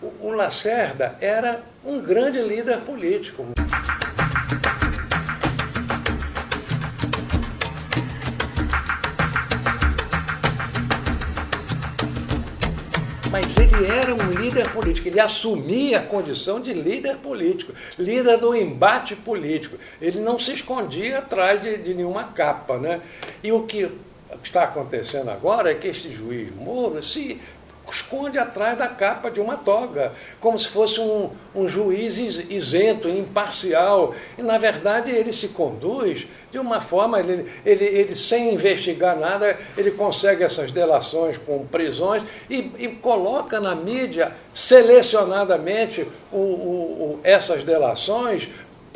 o Lacerda era um grande líder político. Mas ele era um líder político, ele assumia a condição de líder político, líder do embate político. Ele não se escondia atrás de, de nenhuma capa. Né? E o que está acontecendo agora é que este juiz Moro se esconde atrás da capa de uma toga, como se fosse um, um juiz isento, imparcial. E, na verdade, ele se conduz de uma forma, ele, ele, ele sem investigar nada, ele consegue essas delações com prisões e, e coloca na mídia selecionadamente o, o, o, essas delações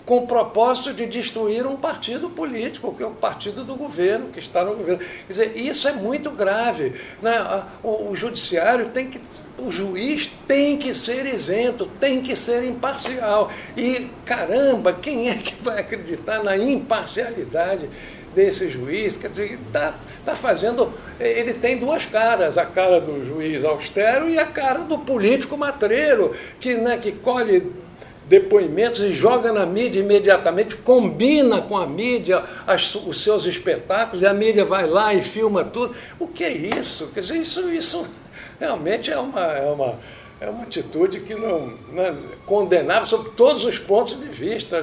com o propósito de destruir um partido político, que é o partido do governo, que está no governo. Quer dizer, isso é muito grave. Né? O, o judiciário tem que. O juiz tem que ser isento, tem que ser imparcial. E, caramba, quem é que vai acreditar na imparcialidade? desse juiz, quer dizer, está tá fazendo. Ele tem duas caras, a cara do juiz austero e a cara do político matreiro, que, né, que colhe depoimentos e joga na mídia imediatamente, combina com a mídia as, os seus espetáculos, e a mídia vai lá e filma tudo. O que é isso? Quer dizer, isso, isso realmente é uma, é uma, é uma atitude que não, não é condenável sob todos os pontos de vista.